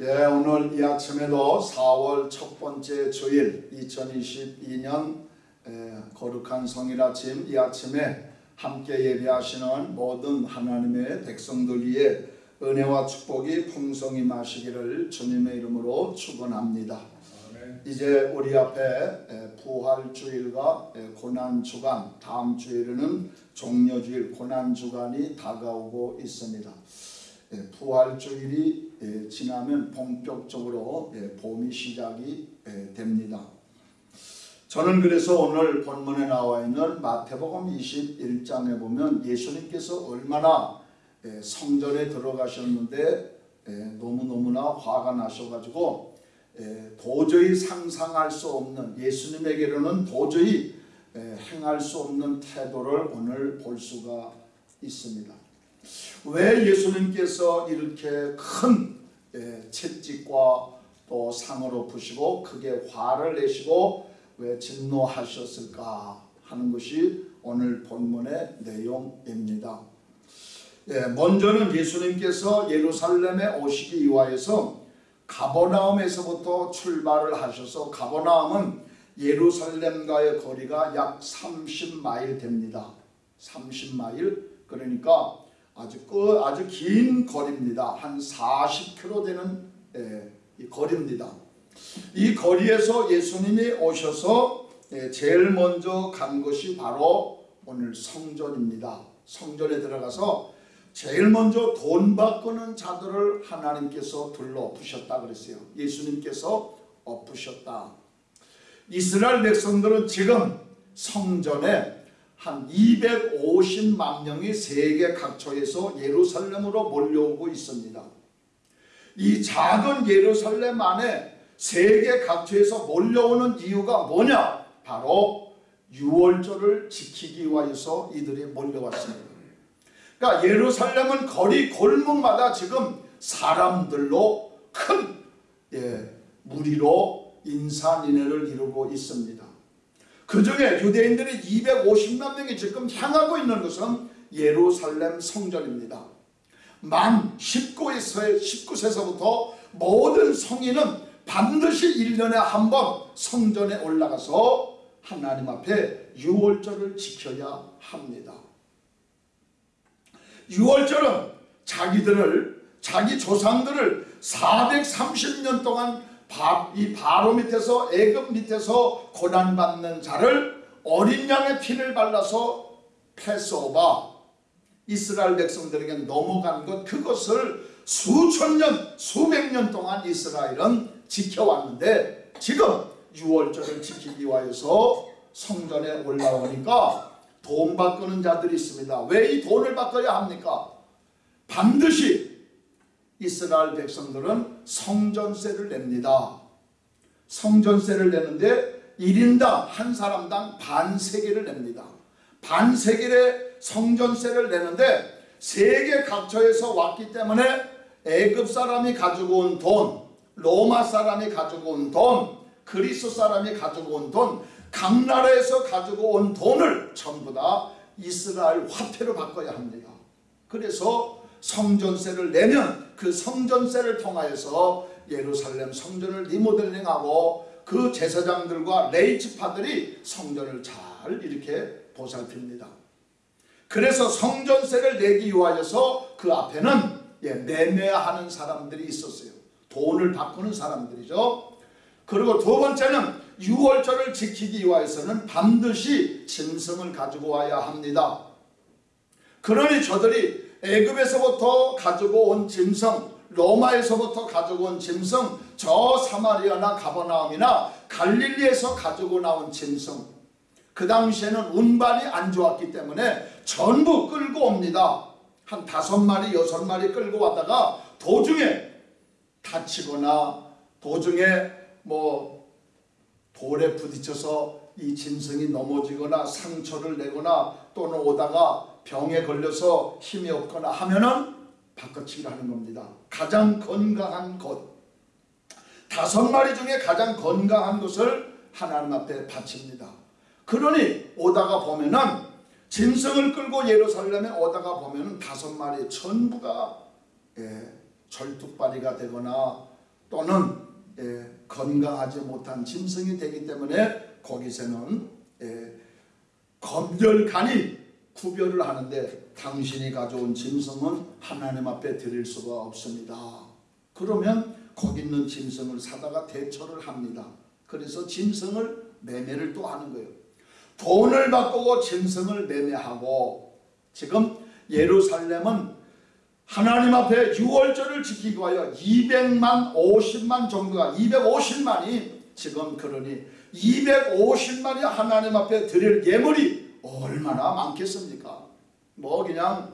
예, 오늘 이 아침에도 4월 첫 번째 주일 2022년 에, 거룩한 성일 아침 이 아침에 함께 예배하시는 모든 하나님의 백성들 위해 은혜와 축복이 풍성히 마시기를 주님의 이름으로 축원합니다. 이제 우리 앞에 에, 부활 주일과 에, 고난 주간 다음 주일에는 종려 주일 고난 주간이 다가오고 있습니다. 예, 부활주일이 예, 지나면 본격적으로 예, 봄이 시작이 됩니다. 저는 그래서 오늘 본문에 나와 있는 마태복음 21장에 보면 예수님께서 얼마나 성전에 들어가셨는데 너무너무나 화가 나셔가지고 도저히 상상할 수 없는 예수님에게로는 도저히 행할 수 없는 태도를 오늘 볼 수가 있습니다. 왜 예수님께서 이렇게 큰 예, 채찍과 또 상으로 부시고 크게 화를 내시고 왜 진노하셨을까 하는 것이 오늘 본문의 내용입니다. 예, 먼저는 예수님께서 예루살렘에 오시기 위하여서 가버나움에서부터 출발을 하셔서 가버나움은 예루살렘과의 거리가 약 30마일 됩니다. 30마일 그러니까 아주 그 아주 긴 거리입니다. 한 40km 되는 예, 거리입니다. 이 거리에서 예수님이 오셔서 예, 제일 먼저 간 것이 바로 오늘 성전입니다. 성전에 들어가서 제일 먼저 돈 바꾸는 자들을 하나님께서 둘러부셨다 그랬어요. 예수님께서 엎으셨다. 이스라엘 백성들은 지금 성전에 한 250만 명이 세계 각처에서 예루살렘으로 몰려오고 있습니다. 이 작은 예루살렘 안에 세계 각처에서 몰려오는 이유가 뭐냐? 바로 유월절을 지키기 위해서 이들이 몰려왔습니다. 그러니까 예루살렘은 거리 골목마다 지금 사람들로 큰 예, 무리로 인산인해를 이루고 있습니다. 그 중에 유대인들이 250만 명이 지금 향하고 있는 것은 예루살렘 성전입니다. 만 19세에서 19세서부터 모든 성인은 반드시 1년에 한 번 성전에 올라가서 하나님 앞에 유월절을 지켜야 합니다. 유월절은 자기들을 자기 조상들을 430년 동안 이 바로 밑에서 애굽 밑에서 고난받는 자를 어린 양의 피를 발라서 패스오바 이스라엘 백성들에게 넘어간 것 그것을 수천 년 수백 년 동안 이스라엘은 지켜왔는데 지금 6월절을 지키기 위해서 성전에 올라오니까 돈 바꾸는 자들이 있습니다. 왜 이 돈을 바꿔야 합니까? 반드시 이스라엘 백성들은 성전세를 냅니다. 성전세를 내는데 1인당 한 사람당 반세계를 냅니다. 반세계의 성전세를 내는데 세계 각처에서 왔기 때문에 애굽 사람이 가지고 온 돈, 로마 사람이 가지고 온 돈, 그리스 사람이 가지고 온 돈, 각 나라에서 가지고 온 돈을 전부 다 이스라엘 화폐로 바꿔야 합니다. 그래서 성전세를 내면 그 성전세를 통하여서 예루살렘 성전을 리모델링하고 그 제사장들과 레이츠파들이 성전을 잘 이렇게 보살핍니다. 그래서 성전세를 내기 위하여서 그 앞에는 예, 매매하는 사람들이 있었어요. 돈을 바꾸는 사람들이죠. 그리고 두 번째는 유월절을 지키기 위해서는 반드시 짐승을 가지고 와야 합니다. 그러니 저들이 애굽에서부터 가지고 온 짐승 로마에서부터 가지고 온 짐승 저 사마리아나 가버나움이나 갈릴리에서 가지고 나온 짐승 그 당시에는 운반이 안 좋았기 때문에 전부 끌고 옵니다. 한 다섯 마리 여섯 마리 끌고 왔다가 도중에 다치거나 도중에 뭐 돌에 부딪혀서 이 짐승이 넘어지거나 상처를 내거나 또는 오다가 병에 걸려서 힘이 없거나 하면은 바꿔치기를 하는 겁니다. 가장 건강한 것 다섯 마리 중에 가장 건강한 것을 하나님 앞에 바칩니다. 그러니 오다가 보면은 짐승을 끌고 예루살렘에 오다가 보면은 다섯 마리 전부가 예, 절뚝발이가 되거나 또는 예, 건강하지 못한 짐승이 되기 때문에 거기서는 예, 검열간이 구별을 하는데 당신이 가져온 짐승은 하나님 앞에 드릴 수가 없습니다. 그러면 거기 있는 짐승을 사다가 대처를 합니다. 그래서 짐승을 매매를 또 하는 거예요. 돈을 바꾸고 짐승을 매매하고 지금 예루살렘은 하나님 앞에 유월절을 지키기 위하여 200만 50만 정도가 250만이 지금 그러니 250만이 하나님 앞에 드릴 예물이 얼마나 많겠습니까? 뭐 그냥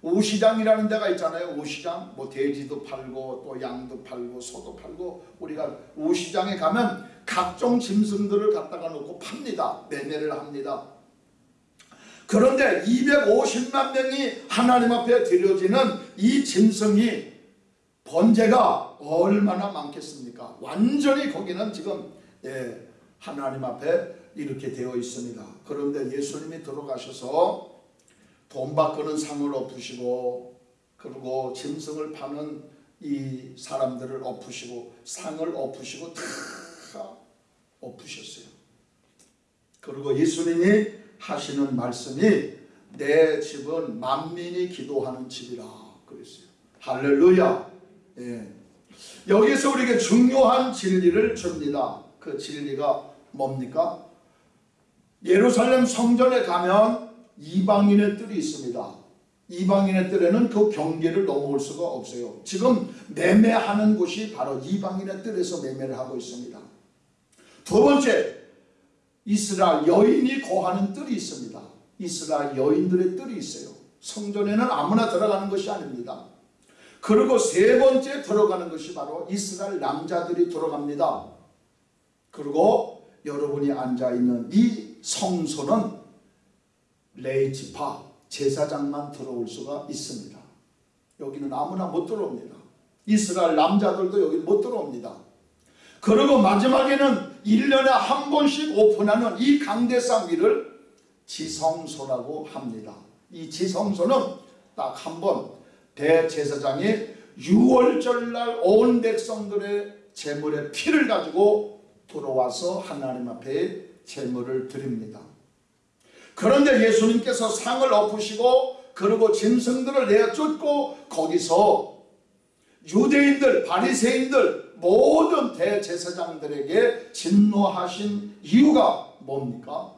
우시장이라는 데가 있잖아요. 우시장 뭐 돼지도 팔고 또 양도 팔고 소도 팔고 우리가 우시장에 가면 각종 짐승들을 갖다가 놓고 팝니다. 매매를 합니다. 그런데 250만 명이 하나님 앞에 드려지는 이 짐승이 번제가 얼마나 많겠습니까? 완전히 거기는 지금 예, 하나님 앞에 이렇게 되어 있습니다. 그런데 예수님이 들어가셔서 돈 바꾸는 상을 엎으시고 그리고 짐승을 파는 이 사람들을 엎으시고 상을 엎으시고 다 엎으셨어요. 그리고 예수님이 하시는 말씀이 내 집은 만민이 기도하는 집이라 그랬어요. 할렐루야. 예. 여기서 우리에게 중요한 진리를 줍니다. 그 진리가 뭡니까? 예루살렘 성전에 가면 이방인의 뜰이 있습니다. 이방인의 뜰에는 그 경계를 넘어올 수가 없어요. 지금 매매하는 곳이 바로 이방인의 뜰에서 매매를 하고 있습니다. 두 번째, 이스라엘 여인이 거하는 뜰이 있습니다. 이스라엘 여인들의 뜰이 있어요. 성전에는 아무나 들어가는 것이 아닙니다. 그리고 세 번째 들어가는 것이 바로 이스라엘 남자들이 들어갑니다. 그리고 여러분이 앉아 있는 이 성소는 레이지파 제사장만 들어올 수가 있습니다. 여기는 아무나 못 들어옵니다. 이스라엘 남자들도 여기 못 들어옵니다. 그리고 마지막에는 1년에 한 번씩 오픈하는 이 강대상 위를 지성소라고 합니다. 이 지성소는 딱 한 번 대제사장이 6월절날 온 백성들의 제물의 피를 가지고 들어와서 하나님 앞에 제물을 드립니다. 그런데 예수님께서 상을 엎으시고 그리고 짐승들을 내어 쫓고 거기서 유대인들 바리새인들 모든 대제사장들에게 진노하신 이유가 뭡니까?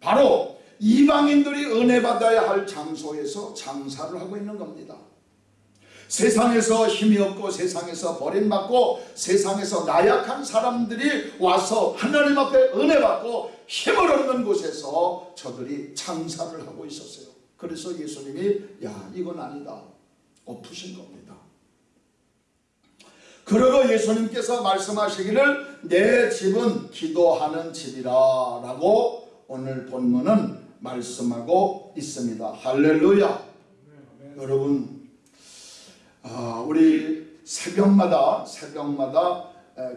바로 이방인들이 은혜 받아야 할 장소에서 장사를 하고 있는 겁니다. 세상에서 힘이 없고 세상에서 버림받고 세상에서 나약한 사람들이 와서 하나님 앞에 은혜 받고 힘을 얻는 곳에서 저들이 장사를 하고 있었어요. 그래서 예수님이 야 이건 아니다 엎으신 겁니다. 그리고 예수님께서 말씀하시기를 내 집은 기도하는 집이라 라고 오늘 본문은 말씀하고 있습니다. 할렐루야 여러분 아, 우리 새벽마다 새벽마다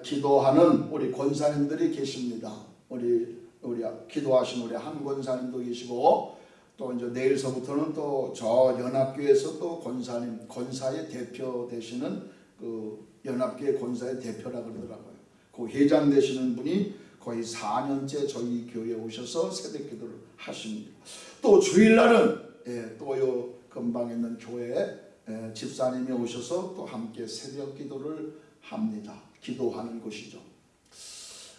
기도하는 우리 권사님들이 계십니다. 우리 우리 기도하신 우리 한 권사님도 계시고 또 이제 내일서부터는 또 저 연합교회에서 또 권사님 권사의 대표 되시는 그 연합교회 권사의 대표라 그러더라고요. 그 회장 되시는 분이 거의 4년째 저희 교회에 오셔서 새벽 기도를 하십니다. 또 주일날은 예, 또요 근방에 있는 교회 예, 집사님이 오셔서 또 함께 새벽 기도를 합니다. 기도하는 곳이죠.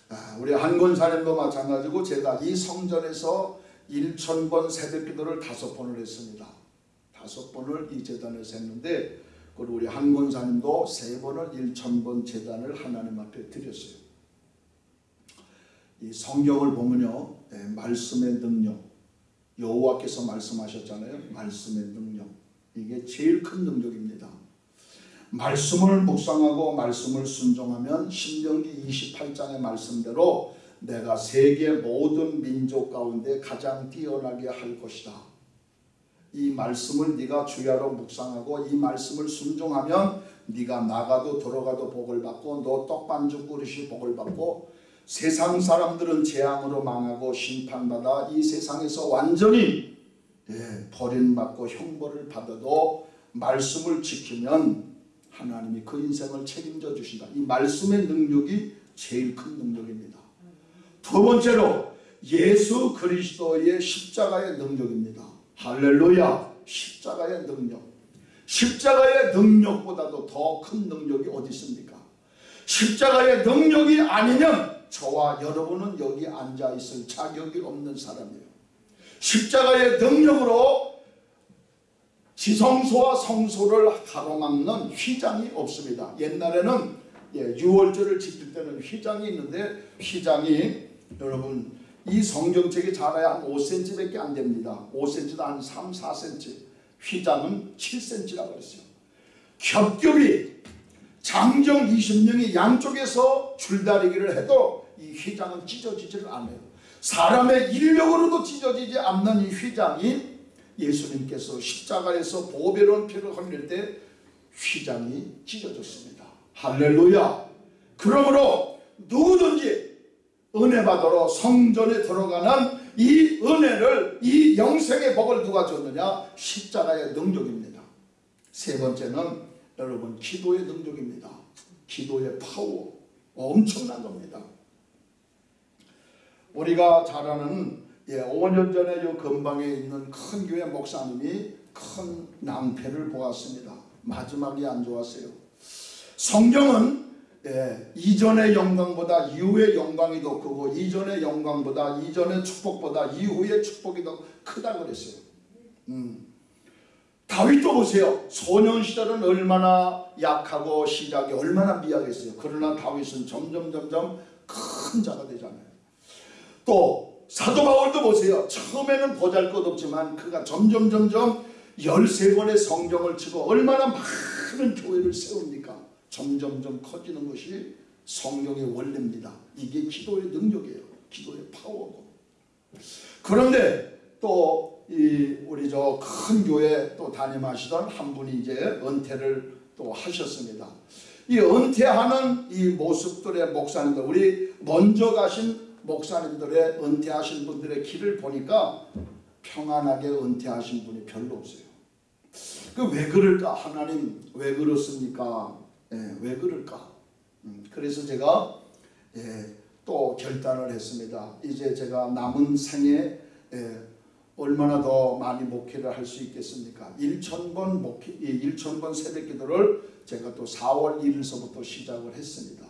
아, 우리 한권사님도 마찬가지고 제가 이 성전에서 1천번 새벽 기도를 다섯 번을 했습니다. 다섯 번을 이 재단에서 했는데 그리고 우리 한권사님도 세 번을 1천번 재단을 하나님 앞에 드렸어요. 이 성경을 보면요. 예, 말씀의 능력 여호와께서 말씀하셨잖아요. 말씀의 능력 이게 제일 큰 능력입니다. 말씀을 묵상하고 말씀을 순종하면 신명기 28장의 말씀대로 내가 세계 모든 민족 가운데 가장 뛰어나게 할 것이다. 이 말씀을 네가 주야로 묵상하고 이 말씀을 순종하면 네가 나가도 들어가도 복을 받고 너 떡반죽 그릇이 복을 받고 세상 사람들은 재앙으로 망하고 심판받아 이 세상에서 완전히 예, 버림받고 형벌을 받아도 말씀을 지키면 하나님이 그 인생을 책임져 주신다. 이 말씀의 능력이 제일 큰 능력입니다. 두 번째로 예수 그리스도의 십자가의 능력입니다. 할렐루야. 십자가의 능력. 십자가의 능력보다도 더 큰 능력이 어디 있습니까? 십자가의 능력이 아니면 저와 여러분은 여기 앉아 있을 자격이 없는 사람이에요. 십자가의 능력으로 지성소와 성소를 가로막는 휘장이 없습니다. 옛날에는 예, 6월절을 지킬 때는 휘장이 있는데 휘장이 여러분 이 성경책이 자라야 한 5cm밖에 안 됩니다. 5cm도 한 3, 4cm. 휘장은 7cm라고 그랬어요. 겹겹이 장정 20명이 양쪽에서 줄다리기를 해도 이 휘장은 찢어지지를 않아요. 사람의 인력으로도 찢어지지 않는 이 휘장이 예수님께서 십자가에서 보배로운 피를 흘릴 때 휘장이 찢어졌습니다. 할렐루야. 그러므로 누구든지 은혜 받으러 성전에 들어가는 이 은혜를 이 영생의 복을 누가 줬느냐? 십자가의 능력입니다. 세 번째는 여러분 기도의 능력입니다. 기도의 파워 엄청난 겁니다. 우리가 잘 아는 예, 5년 전에 이 근방에 있는 큰 교회 목사님이 큰 낭패를 보았습니다. 마지막이 안 좋았어요. 성경은 예, 이전의 영광보다 이후의 영광이 더 크고 이전의 영광보다 이전의 축복보다 이후의 축복이 더 크다 그랬어요. 음. 다윗도 보세요. 소년 시절은 얼마나 약하고 시작이 얼마나 미약했어요. 그러나 다윗은 점점 점점 큰 자가 되잖아요. 또 사도 바울도 보세요. 처음에는 보잘것없지만 그가 점점 점점 13권의 성경을 치고 얼마나 많은 교회를 세웁니까? 점점점 커지는 것이 성경의 원리입니다. 이게 기도의 능력이에요. 기도의 파워고. 그런데 또 이 우리 저 큰 교회 또 담임하시던 한 분이 이제 은퇴를 또 하셨습니다. 이 은퇴하는 이 모습들의 목사님들 우리 먼저 가신 목사님들의 은퇴하신 분들의 길을 보니까 평안하게 은퇴하신 분이 별로 없어요. 그 왜 그럴까? 하나님 왜 그렇습니까? 예, 왜 그럴까? 음, 그래서 제가 예, 또 결단을 했습니다. 이제 제가 남은 생에 예, 얼마나 더 많이 목회를 할 수 있겠습니까? 1천번 목회, 1천번 새벽 기도를 제가 또 4월 1일서부터 시작을 했습니다.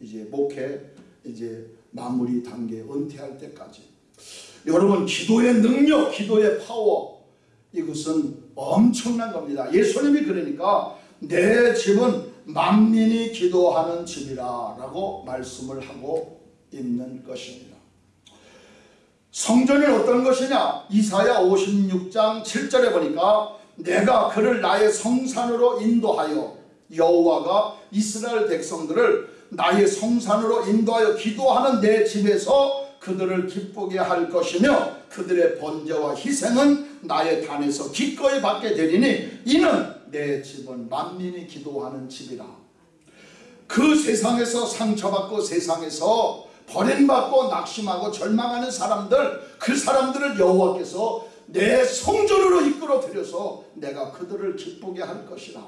이제 목회 이제 마무리 단계 은퇴할 때까지 여러분 기도의 능력, 기도의 파워 이것은 엄청난 겁니다. 예수님이 그러니까 내 집은 만민이 기도하는 집이라 라고 말씀을 하고 있는 것입니다. 성전이 어떤 것이냐? 이사야 56장 7절에 보니까 내가 그를 나의 성산으로 인도하여 여호와가 이스라엘 백성들을 나의 성산으로 인도하여 기도하는 내 집에서 그들을 기쁘게 할 것이며 그들의 번제와 희생은 나의 단에서 기꺼이 받게 되리니 이는 내 집은 만민이 기도하는 집이라. 그 세상에서 상처받고 세상에서 버림받고 낙심하고 절망하는 사람들 그 사람들을 여호와께서 내 성전으로 이끌어 들여서 내가 그들을 기쁘게 할 것이라.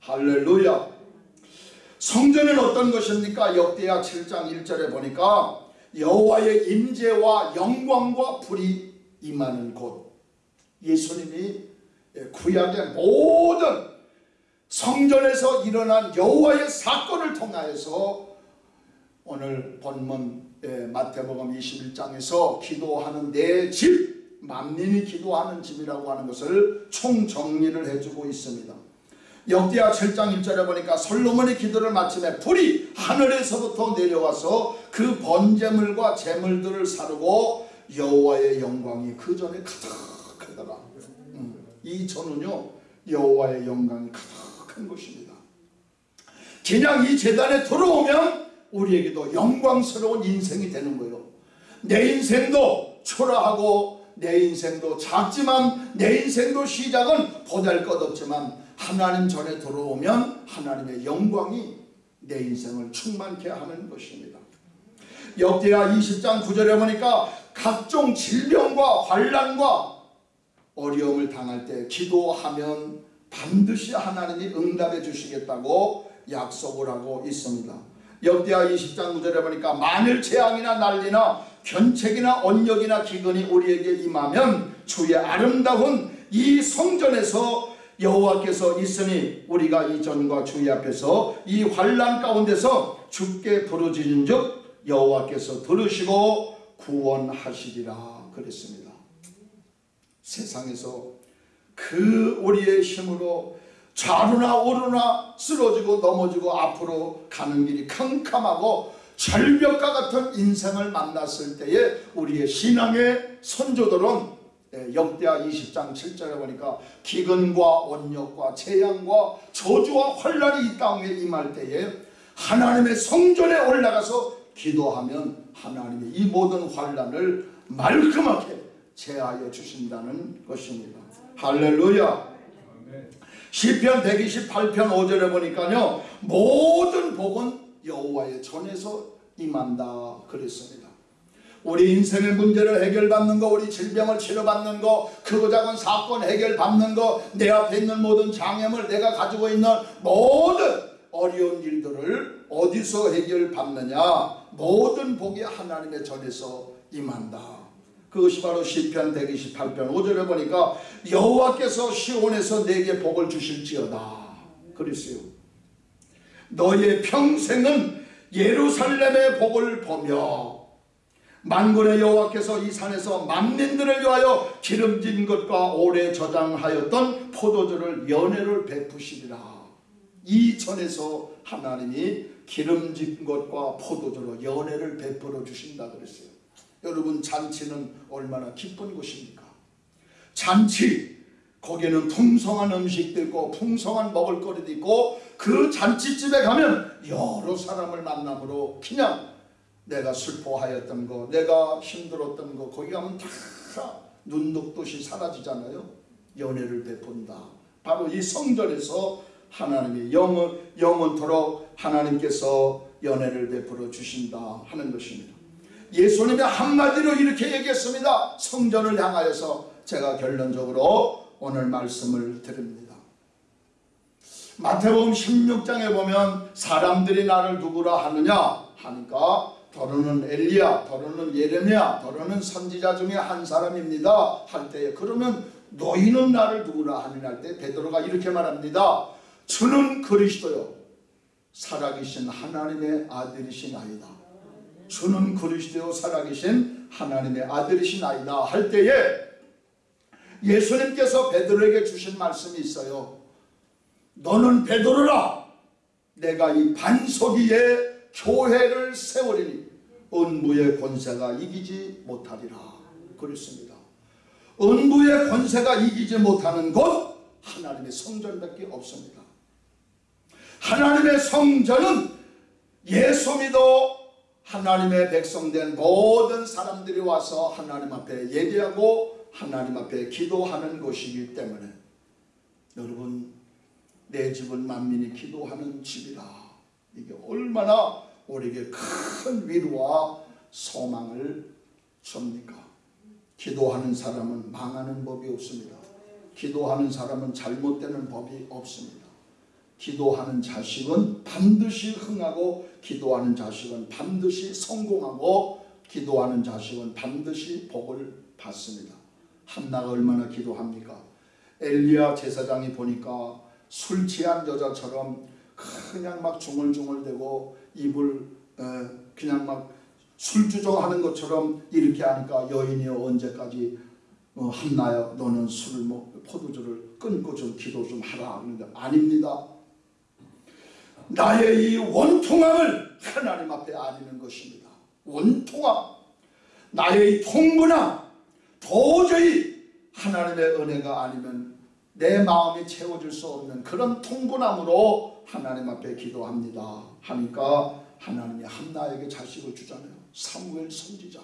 할렐루야. 성전은 어떤 것입니까? 역대하 7장 1절에 보니까 여호와의 임재와 영광과 불이 임하는 곳. 예수님이 구약의 모든 성전에서 일어난 여호와의 사건을 통하여서 오늘 본문 마태복음 21장에서 기도하는 내 집, 만민이 기도하는 집이라고 하는 것을 총정리를 해주고 있습니다. 역대하 7장 1절에 보니까 솔로몬의 기도를 마침에 불이 하늘에서부터 내려와서 그 번제물과 제물들을 사르고 여호와의 영광이 그 전에 가득하더라. 음, 이 전은요 여호와의 영광이 가득한 것입니다. 그냥 이 재단에 들어오면 우리에게도 영광스러운 인생이 되는 거예요. 내 인생도 초라하고 내 인생도 작지만 내 인생도 시작은 보잘 것 없지만 하나님 전에 들어오면 하나님의 영광이 내 인생을 충만케 하는 것입니다. 역대하 20장 9절에 보니까 각종 질병과 환란과 어려움을 당할 때 기도하면 반드시 하나님이 응답해 주시겠다고 약속을 하고 있습니다. 역대하 20장 9절에 보니까 만일 재앙이나 난리나 견책이나 언역이나 기근이 우리에게 임하면 주의 아름다운 이 성전에서 여호와께서 있으니 우리가 이 전과 주의 앞에서 이 환란 가운데서 죽게 부르짖은 즉 여호와께서 들으시고 구원하시리라 그랬습니다. 세상에서 그 우리의 힘으로 좌루나 오르나 쓰러지고 넘어지고 앞으로 가는 길이 캄캄하고 절벽과 같은 인생을 만났을 때에 우리의 신앙의 선조들은 예, 역대하 20장 7절에 보니까 기근과 원력과 재앙과 저주와 환란이 이 땅에 임할 때에 하나님의 성전에 올라가서 기도하면 하나님이 이 모든 환란을 말끔하게 제하여 주신다는 것입니다. 할렐루야. 시편 128편 5절에 보니까요. 모든 복은 여호와의 전에서 임한다 그랬습니다. 우리 인생의 문제를 해결받는 거, 우리 질병을 치료받는 거, 크고 작은 사건 해결받는 거, 내 앞에 있는 모든 장애물, 내가 가지고 있는 모든 어려운 일들을 어디서 해결받느냐? 모든 복이 하나님의 전에서 임한다. 그것이 바로 시편 128편 5절에 보니까 여호와께서 시온에서 내게 복을 주실지어다. 그랬어요. 너의 평생은 예루살렘의 복을 보며 만군의 여호와께서 이 산에서 만민들을 위하여 기름진 것과 오래 저장하였던 포도주를 연회를 베푸시리라. 이 전에서 하나님이 기름진 것과 포도주로 연회를 베풀어 주신다 그랬어요. 여러분 잔치는 얼마나 기쁜 곳입니까? 잔치 거기에는 풍성한 음식도 있고 풍성한 먹을거리도 있고 그 잔치집에 가면 여러 사람을 만남으로 그냥 내가 슬퍼하였던 거 내가 힘들었던 거 거기 가면 다 눈독듯이 사라지잖아요. 연애를 베푼다. 바로 이 성전에서 하나님이 영원, 영원토록 하나님께서 연애를 베풀어 주신다 하는 것입니다. 예수님이 한마디로 이렇게 얘기했습니다. 성전을 향하여서 제가 결론적으로 오늘 말씀을 드립니다. 마태복음 16장에 보면 사람들이 나를 누구라 하느냐 하니까 더러는 엘리야, 더러는 예레미야, 더러는 선지자 중에 한 사람입니다. 할 때에 그러면 너희는 나를 누구라 하느냐 할 때 베드로가 이렇게 말합니다. 주는 그리스도요 살아계신 하나님의 아들이신 아이다. 주는 그리스도요 살아계신 하나님의 아들이신 아이다 할 때에 예수님께서 베드로에게 주신 말씀이 있어요. 너는 베드로라. 내가 이 반석 위에 교회를 세우리니 은부의 권세가 이기지 못하리라 그랬습니다. 은부의 권세가 이기지 못하는 곳 하나님의 성전밖에 없습니다. 하나님의 성전은 예수 믿어 하나님의 백성된 모든 사람들이 와서 하나님 앞에 예배하고 하나님 앞에 기도하는 곳이기 때문에 여러분 내 집은 만민이 기도하는 집이다. 이게 얼마나 우리에게 큰 위로와 소망을 줍니까? 기도하는 사람은 망하는 법이 없습니다. 기도하는 사람은 잘못되는 법이 없습니다. 기도하는 자식은 반드시 흥하고 기도하는 자식은 반드시 성공하고 기도하는 자식은 반드시 복을 받습니다. 한나가 얼마나 기도합니까? 엘리야 제사장이 보니까 술 취한 여자처럼 그냥 막 중얼중얼대고 입을 그냥 막 술주정하는 것처럼 이렇게 하니까 여인이여 언제까지 어, 한나여 너는 술을 먹 포도주를 끊고 좀 기도 좀 하라 하는데 아닙니다. 나의 이 원통함을 하나님 앞에 아리는 것입니다. 원통함 나의 이 통분함 도저히 하나님의 은혜가 아니면 내 마음이 채워질 수 없는 그런 통분함으로 하나님 앞에 기도합니다. 하니까 하나님이 한나에게 자식을 주잖아요. 사무엘 선지자.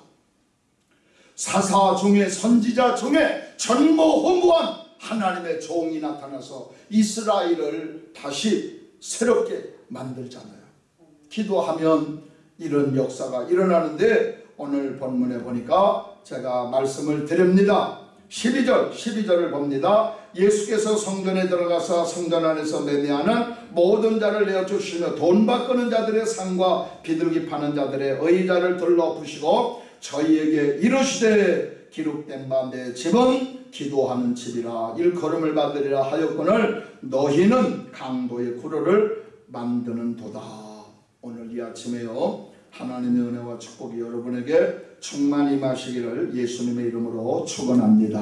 사사 중에 선지자 중에 전무후무한 하나님의 종이 나타나서 이스라엘을 다시 새롭게 만들잖아요. 기도하면 이런 역사가 일어나는데 오늘 본문에 보니까 제가 말씀을 드립니다. 12절 12절을 봅니다. 예수께서 성전에 들어가서 성전 안에서 매매하는 모든 자를 내어 주시며 돈 바꾸는 자들의 상과 비둘기 파는 자들의 의자를 들러부시고 저희에게 이르시되 기록된 바 내 집은 기도하는 집이라 일컬음을 받으리라 하였거늘 너희는 강도의 구로를 만드는 도다. 오늘 이 아침에요 하나님의 은혜와 축복이 여러분에게 충만히 마시기를 예수님의 이름으로 축원합니다.